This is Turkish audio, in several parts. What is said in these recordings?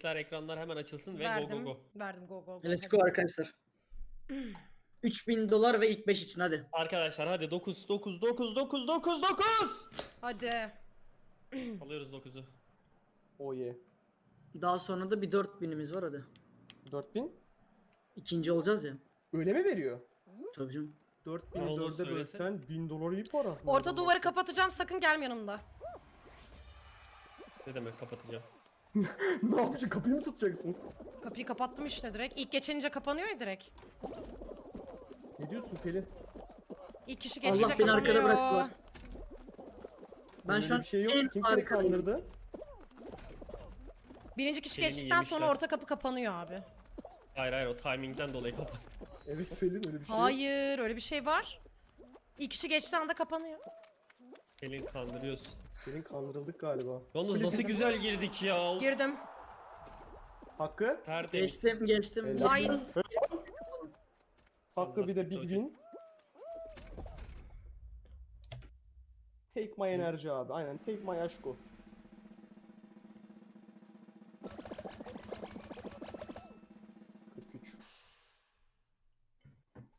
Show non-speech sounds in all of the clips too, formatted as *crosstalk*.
Ekranlar ekranlar hemen açılsın ve Verdim. go go go. Verdim go go go. Let's go arkadaşlar. *clears throat* 3000 dolar ve ilk 5 için hadi. Arkadaşlar hadi 9 9 9 9 9 9. Hadi. *clears throat* Alıyoruz 9'u. Oh yeah. Daha sonra da bir 4000'imiz var hadi. 4000. İkinci olacağız ya. Öyle mi veriyor? Tabii canım. 4000'i Ne oldu 4'e söylese? bölsen 1000 dolar iyi para. Orta duvarı kapatacağım sakın gelme yanımda. Ne demek kapatacağım? *laughs* ne yapacaksın? Kapıyı mı tutacaksın? Kapıyı kapattım işte direkt. İlk geçenince kapanıyor ya direkt. Ne diyorsun Pelin? İlk kişi Allah geçince beni arkada bıraktılar. Ben Öyle şu an bir şey yok. en Kim seni arkadayım. kandırdı? Birinci kişi Elini geçtikten sonra yemişler. orta kapı kapanıyor abi. Hayır hayır o timingden dolayı kapat. Evet Pelin öyle bir şey yok. Hayır öyle bir şey var. İlk kişi geçtiği anda kapanıyor. Elin kandırıyorsun. Pelin kandırıldık galiba. Yalnız nasıl güzel girdik ya. Girdim. Hakkı? Tertemiz. Geçtim geçtim. Helal. Nice. Hakkı bir de big win. Take my enerji abi. Aynen take my aşko. ...43.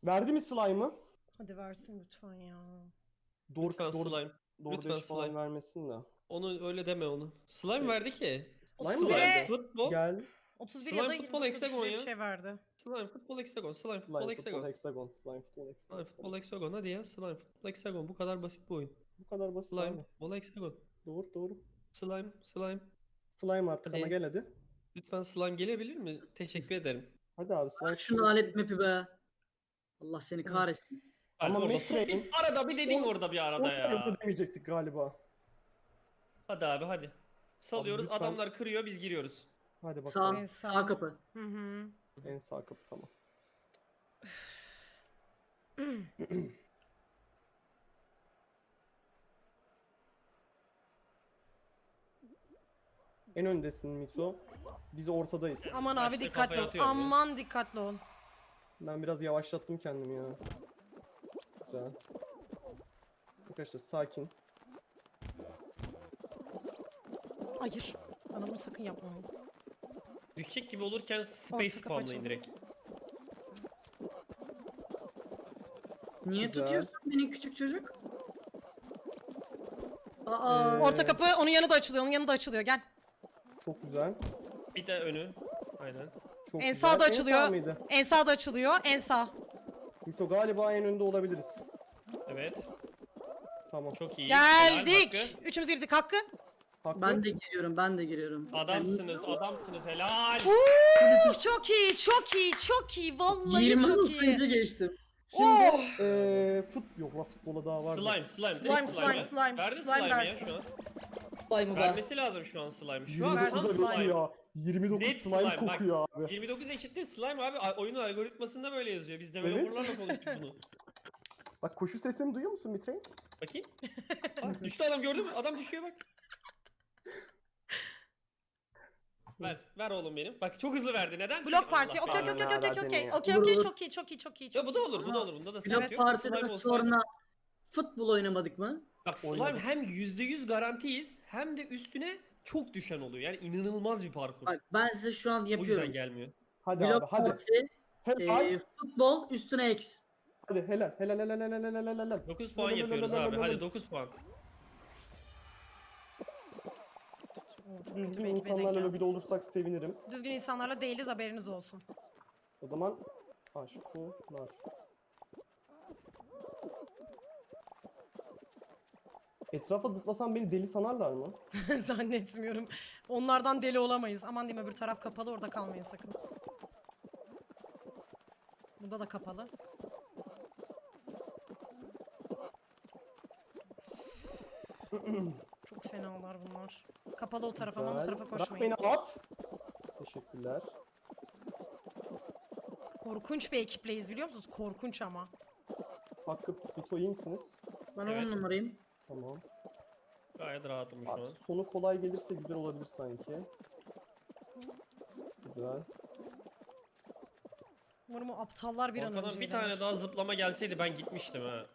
Verdi mi slime'ı? Hadi versin lütfen ya. Doğru, Lütfen doğru, slime. Doğru lütfen beş falan slime. vermesin de. Onu öyle deme onu. Slime verdi ki. Slime mi Slime verdi? futbol. Gel. 31 Slime ya da futbol 29 hexagon bir ya. şey verdi. Slime futbol hexagon. Slime futbol Slime hexagon. futbol hexagon. Slime futbol hexagon. Slime futbol hexagon hadi ya. Slime futbol hexagon. Bu kadar basit bir oyun. Bu kadar basit Slime abi. futbol hexagon. Doğru doğru. Slime slime. Slime artık Hadi. ama gel hadi. Lütfen slime gelebilir mi? Teşekkür ederim. Hadi abi slime. Bırak şunu alet map'i be. Allah seni kahretsin. Ama orada bir arada bir dedin orada bir arada ya. demeyecektik galiba. Hadi abi hadi. Salıyoruz lütfen. adamlar kırıyor biz giriyoruz. Hadi bakalım. Sağ, En sağ. kapı. Hı hı. En sağ kapı tamam. *clears throat* en öndesin Mito. Biz ortadayız. Aman abi Başta dikkatli ol. ya. Aman dikkatli ol. Ben biraz yavaşlattım kendimi ya. Güzel. Arkadaşlar sakin. Hayır. Bana bunu sakın yapmayın. Düşecek gibi olurken space Orta kapı spamlayın açıldı. direkt. Niye Güzel. tutuyorsun beni küçük çocuk? Aa. Ee, Orta kapı onun yanı da açılıyor. Onun yanı da açılıyor. Gel. Çok güzel. Bir de önü. Aynen. Çok En güzel. sağda En açılıyor. sağ mıydı? En sağda açılıyor. En sağ. Mito galiba en önde olabiliriz. Evet. Tamam. Çok iyi. Helal Geldik. Hakkı. Üçümüz girdik. Hakkı. Hakkı. Ben de giriyorum ben de giriyorum. Adamsınız, adamsınız. Helal. Uh, çok iyi. Çok iyi. Çok iyi. Vallahi 20 çok iyi. geçtim. Şimdi Oh! eee fut yok la futbola daha var. Slime, slime. Slime, direkt slime, slime. Verdi Slime slime ya versin. şu an. Slime'ı be. Vermesi lazım şu an slime. Şu an Versin tam 29 slime. kokuyor. 29 Net slime, slime, bak. kokuyor abi. 29 eşittir slime abi. Oyunun algoritmasında böyle yazıyor. Biz developerlarla konuştuk bunu. *laughs* Bak koşu seslerini duyuyor musun Mitrain? Bakayım. *laughs* Aa, düştü adam gördün mü? Adam düşüyor bak. *laughs* Ver, ver oğlum benim. Bak çok hızlı verdi. Neden? Blok parti. Okey okey okey okey okey okey. Okey çok iyi çok iyi çok iyi. Ya Çok bu da olur, bu da olur. Bunda da Blok sıkıntı yok. Partiden sonra futbol oynamadık mı? Bak slime hem %100 garantiyiz hem de üstüne çok düşen oluyor. Yani inanılmaz bir parkur. Bak ben size şu an o yüzden yapıyorum. gelmiyor. Hadi abi Blok hadi. parti, Helal. e, futbol üstüne X. Hadi helal helal helal helal helal helal helal. 9 puan yapıyoruz abi. Hadi 9 puan. Düzgün denk insanlarla geldim. lobide olursak sevinirim. Düzgün insanlarla değiliz haberiniz olsun. O zaman aşkolar. Etrafa zıplasam beni deli sanarlar mı? *laughs* Zannetmiyorum. Onlardan deli olamayız. Aman diyeyim öbür taraf kapalı orada kalmayın sakın. Burada da kapalı. *clears throat* Çok fenalar bunlar. Kapalı o taraf aman o Güzel. tarafa Bırak koşmayın. beni at. Teşekkürler. Korkunç bir ekipleyiz biliyor musunuz? Korkunç ama. Hakkı Mito iyi misiniz? Ben Evet. 10 numarayım. Tamam. Gayet rahatım şu Abi an. sonu kolay gelirse güzel olabilir sanki. Güzel. Umarım o aptallar bir an önce bir ilerler. tane daha zıplama gelseydi ben gitmiştim ha.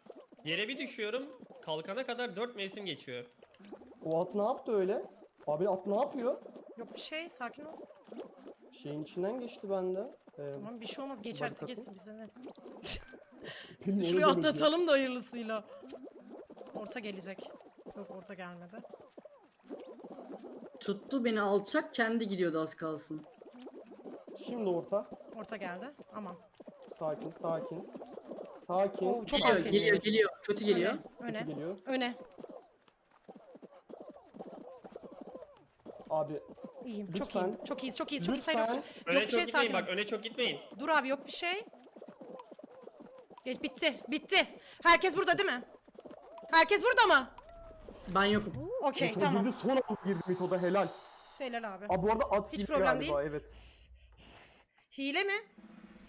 Yere bir düşüyorum. Kalkana kadar 4 mevsim geçiyor. O at ne yaptı öyle? Abi at ne yapıyor? Yok bir şey sakin ol. Şeyin içinden geçti bende. Ee, Tamam bir şey olmaz geçerse Barikatın. geçsin bize ne. *laughs* Şuraya atlatalım da hayırlısıyla. Orta gelecek. Yok orta gelmedi. Tuttu beni alçak kendi gidiyordu az kalsın. Şimdi orta. Orta geldi. Aman. Sakin sakin. Sakin. Oo, çok Geliyor, geliyor, geliyor. Kötü geliyor. Öne. Kötü Öne. geliyor. Öne. Abi İyiyim. Çok Lütfen. iyiyim. Çok iyiyiz. Çok iyiyiz. Çok iyiyiz. Hayır, lütfen. yok. Öne Yok bir çok şey gitmeyin sakin. bak öne çok gitmeyin. Dur abi yok bir şey. Geç bitti. Bitti. Herkes burada değil mi? Herkes burada mı? Ben yokum. Okey Mito tamam. girdi son anda girdi Mito'da helal. Helal abi. Abi bu arada at Hiç hile problem galiba evet. Hile mi?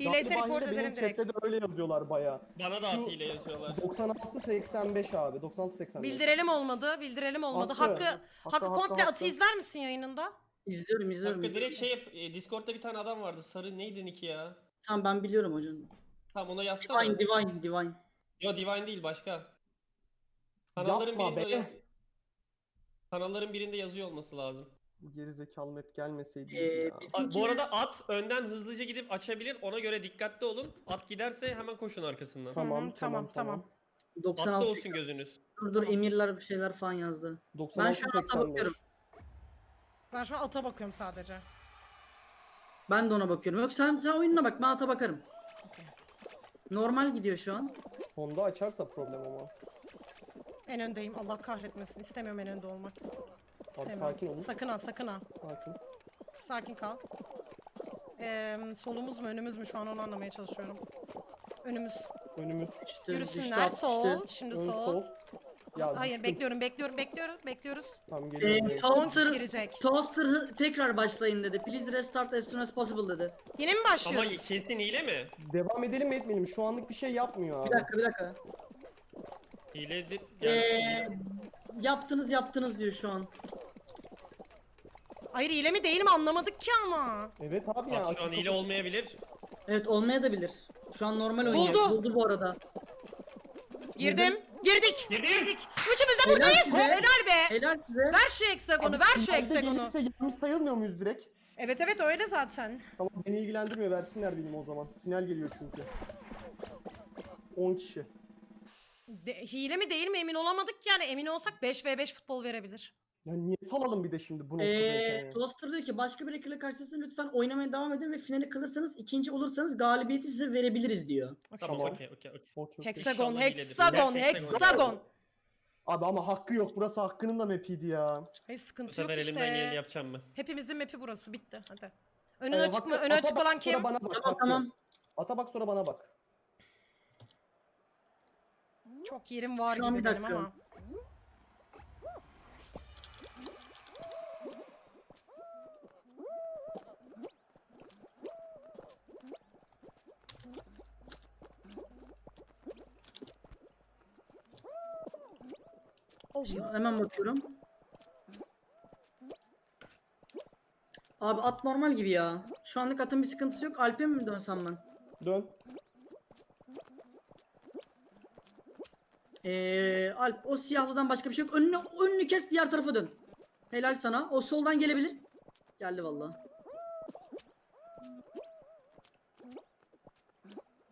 Hileyse Galiba report hile, ederim direkt. chatte de öyle yazıyorlar baya. Bana da Şu- at hile yazıyorlar. 96 85 abi 96 85. Bildirelim olmadı. Bildirelim olmadı. Hakkı, Hakkı, komple hakkı. atı izler misin yayınında? İzliyorum, izliyorum. Hakkı izliyorum. direkt şey yap. e, Discord'da bir tane adam vardı. Sarı neydi Nick ya? Tamam ben biliyorum hocam. Tamam ona yazsana. Divine, divine, divine. Yo Divine değil başka. Kanalların Yapma birinde be. Kanalların birinde yazıyor olması lazım. Bu gerizekalı map gelmeseydi Ee, ya. Bu arada at önden hızlıca gidip açabilir. Ona göre dikkatli olun. At giderse hemen koşun arkasından. Tamam, Hı hı, tamam, tamam, tamam. 96. Atta olsun gözünüz. Dur dur emirler bir şeyler falan yazdı. 96 şu an ata 85. bakıyorum. Ben şu an ata bakıyorum sadece. Ben de ona bakıyorum. Yok sen, sen oyununa bak ben ata bakarım. Normal gidiyor şu an. Sonda açarsa problem ama. En öndeyim. Allah kahretmesin. İstemiyorum en önde olmak. İstemiyorum. sakin olun. Sakın ha sakın ha. Sakin. Sakin kal. Ee, solumuz mu önümüz mü şu an onu anlamaya çalışıyorum. Önümüz. Önümüz. İşte Yürüsünler. düştü, düştü. Sol. Şimdi Ön sol. sol. Ya Hayır düştüm. bekliyorum bekliyorum bekliyoruz bekliyoruz. Ee, buraya. 10 kişi Toaster, girecek. Toaster hı- tekrar başlayın dedi. Please restart as soon as possible dedi. Yine mi Ama başlıyoruz? kesin hile mi? Devam edelim mi etmeyelim? Şu anlık bir şey yapmıyor abi. Bir dakika bir dakika. Hile de... Ee, Yani, yaptınız yaptınız diyor şu an. Hayır hile mi değil mi anlamadık ki ama. Evet abi ya. At şu an hile olmayabilir. Evet olmayabilir. Şu an normal oynuyor. Buldu. Buldu bu arada. Girdim. Girdik. Girdim. Girdik. Üçümüz de Helal buradayız. size. Helal be. Helal size. Ver şu hexagonu, Abi ver şu hexagonu. gelirse yanlış sayılmıyor muyuz direkt? Evet evet öyle zaten. Tamam beni ilgilendirmiyor versinler benim o zaman. Final geliyor çünkü. 10 kişi. De- hile mi değil mi emin olamadık yani emin olsak 5v5 futbol verebilir. Ya niye salalım bir de şimdi bu noktadayken Ee? Toaster diyor ki başka bir rakiple karşılaşırsanız lütfen oynamaya devam edin ve finali kalırsanız ikinci olursanız galibiyeti size verebiliriz diyor. Tamam Tamam. okey okey okey. Hexagon, hexagon, hexagon. Abi ama hakkı yok. Burası hakkının da mapiydi ya. Hayır Bu sıkıntı yok sefer elimden geleni işte. yapacağım ben. Hepimizin map'i burası bitti hadi. Önün Ee, açık mı? Önü açık olan kim? Bana bak, Tamam Hakkı. tamam. Ata bak sonra bana bak. Çok yerim var Şu an gibi bir benim dakika. ama. Şimdi hemen bakıyorum. Abi at normal gibi ya. Şu anlık atın bir sıkıntısı yok. Alp'e mi dönsem ben? Dön. Ee, Alp o siyahlıdan başka bir şey yok. Önünü, önünü kes diğer tarafa dön. Helal sana. O soldan gelebilir. Geldi vallahi.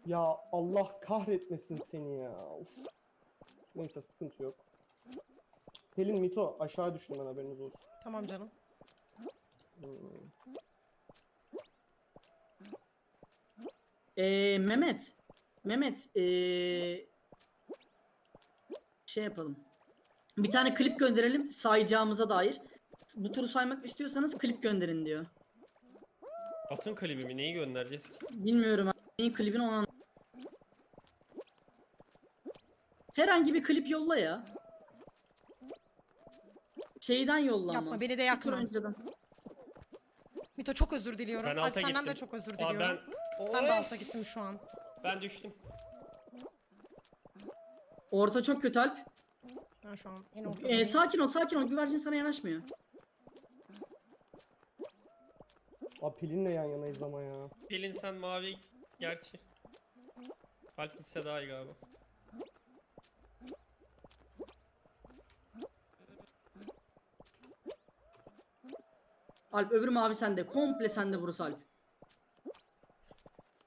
Ya Allah kahretmesin seni ya. Of. Neyse sıkıntı yok. Pelin Mito aşağı düştüm ben haberiniz olsun. Tamam canım. Hmm. Ee, Mehmet. Mehmet. Ee, şey yapalım. Bir tane klip gönderelim sayacağımıza dair. Bu turu saymak istiyorsanız klip gönderin diyor. Atın klibimi neyi göndereceğiz ki? Bilmiyorum. Neyin klibini anlamadım. Herhangi bir klip yolla ya. Şeyden yolla Yapma ama. beni de Bir tur yakma. önceden. Mito çok özür diliyorum. Ben Alp alta senden de gittim. çok özür Aa, diliyorum. ben... ben... de alta gittim şu an. Ben düştüm. Orta çok kötü Alp. Ben şu an en Ee, sakin ol sakin ol. Güvercin sana yanaşmıyor. Abi Pelin'le yan yanayız ama ya. Pelin sen mavi gerçi. Alp gitse daha iyi galiba. Alp öbür mavi sende. Komple sende burası Alp.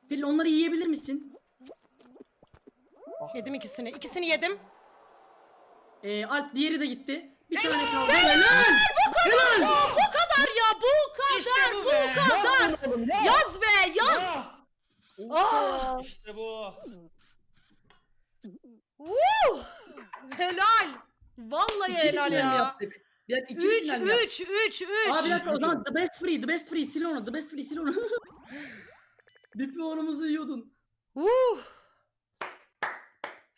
Pelin onları yiyebilir misin? Ah, Yedim ikisini. İkisini yedim. Ee, Alp diğeri de gitti. Bir tane kaldı. Helal! Bu kadar ya bu kadar İşte bu bu be. kadar. Ya. Yaz be yaz. Ah! Ah! İşte bu. Woo! Helal. Vallahi İki helal final ya. yaptık? Bir dakika iki 3 final mi yaptık? 3 3 3. Abi bir dakika o zaman the best free, the best free, sil onu, the best free, sil onu. *laughs* Bir puanımızı yiyordun. Uh.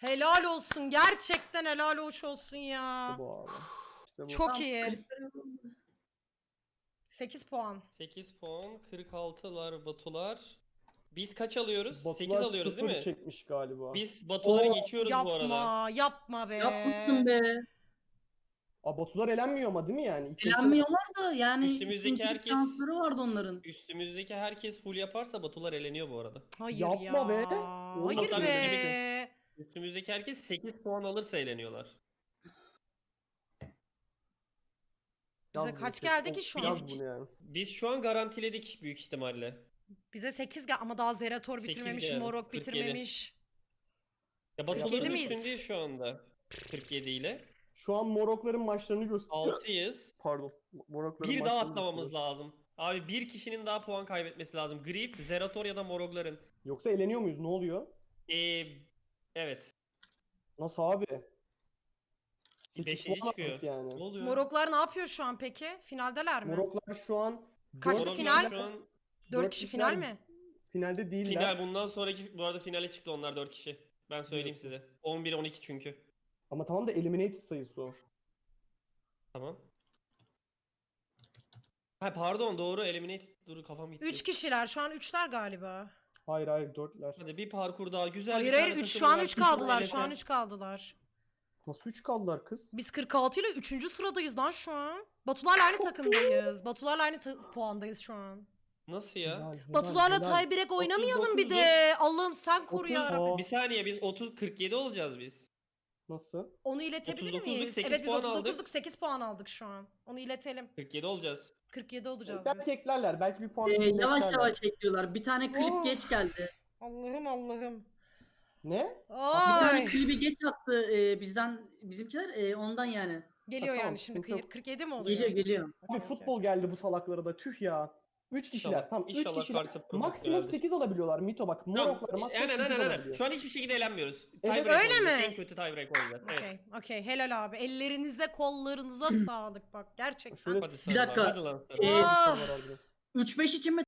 Helal olsun. Gerçekten helal hoş olsun ya. Bu abi. İşte bu. Çok Tamam, iyi. klipleri- 8 puan. 8 puan, 46'lar, Batular. Biz kaç alıyoruz? 8 Batular alıyoruz değil mi? çekmiş galiba. Biz Batuları Oo, geçiyoruz bu arada. Yapma, yapma be. Yapmışsın be. Aa, Batular elenmiyor ama değil mi yani? İlk Elenmiyorlar da yani Üstümüzdeki ikinci herkes- şansları vardı onların. Üstümüzdeki herkes full yaparsa Batular eleniyor bu arada. Hayır Yapma ya. be. Hayır Olmaz be. Üstümüzdeki herkes 8 puan alırsa eleniyorlar. Bize Yaz kaç geldi ki şu yaz an? bunu yani. Biz şu an garantiledik büyük ihtimalle. Bize 8 gel ama daha Zerator Sekiz bitirmemiş, geldi, Morok 47. bitirmemiş. Ya 47 Batuların miyiz? üstündeyiz şu anda. 47 ile. Şu an Morokların maçlarını göster. 6'yız. Pardon. Morokların Bir daha maçlarını atlamamız gösteriyor. lazım. Abi bir kişinin daha puan kaybetmesi lazım. Grip, Zerator ya da Morogların. Yoksa eleniyor muyuz? Ne oluyor? Ee, evet. Nasıl abi? 8 Beşinci puan çıkıyor. aldık yani. Ne oluyor? Moroklar ne yapıyor şu an peki? Finaldeler mi? Moroklar şu an Kaçtı dört final? Şu an 4 dört kişi final mi? finalde değiller. final bundan sonraki bu arada finale çıktı onlar 4 kişi. Ben söyleyeyim Diyorsun. size. 11 12 çünkü. Ama tamam da eliminated sayısı o. Tamam. Ha pardon doğru eliminate. Dur kafam gitti. 3 kişiler. Şu an 3'ler galiba. Hayır hayır dörtler. Hadi bir parkur daha güzel Hayır bir hayır tane 3 şu takım an var, 3 takım kaldılar. Şu an elesen. 3 kaldılar. Nasıl 3 kaldılar kız? Biz 46 ile 3. sıradayız lan şu an. Batularla aynı takımdayız. Batularla aynı ta- puandayız şu an. Nasıl ya? Helal, helal, Batularla helal. tiebreak oynamayalım bir 39'uz. de. Allah'ım sen koru ya. Aa, Bir saniye biz 30 47 olacağız biz. Nasıl? Onu iletebilir 39'luk miyiz? 8 Evet biz puan 39'luk aldık. 8 puan aldık şu an. Onu iletelim. 47 olacağız. 47 olacağız Belki biz. eklerler. Belki bir puan Ee, düşürme yavaş eklerler. yavaş ekliyorlar. Bir tane klip Oh. geç geldi. Allah'ım Allah'ım. Ne? Bir tane Ay. klibi geç attı e, bizden bizimkiler e, ondan yani. Geliyor Ha, tamam, yani şimdi sıkıntı yok. 47 mi oluyor? Geliyor geliyor. Okey. futbol geldi bu salaklara da. Tüh ya. 3 kişiler. İnşallah- Tamam 3 inşallah kişiler. Maksimum geldi. 8 alabiliyorlar. Mito bak. Tamam. Moroklar maksimum Aynen 8 aynen. Şu an hiçbir şekilde eğlenmiyoruz. Evet, öyle oynayacağız. mi? En kötü tiebreak oynayacağız. Evet. Okey, okey. Helal abi. Ellerinize, kollarınıza *clears throat* sağlık bak. Gerçekten. Şöyle Hadi sana dakika. Hadi lan sana. Ee, Ah. 3-5 için mi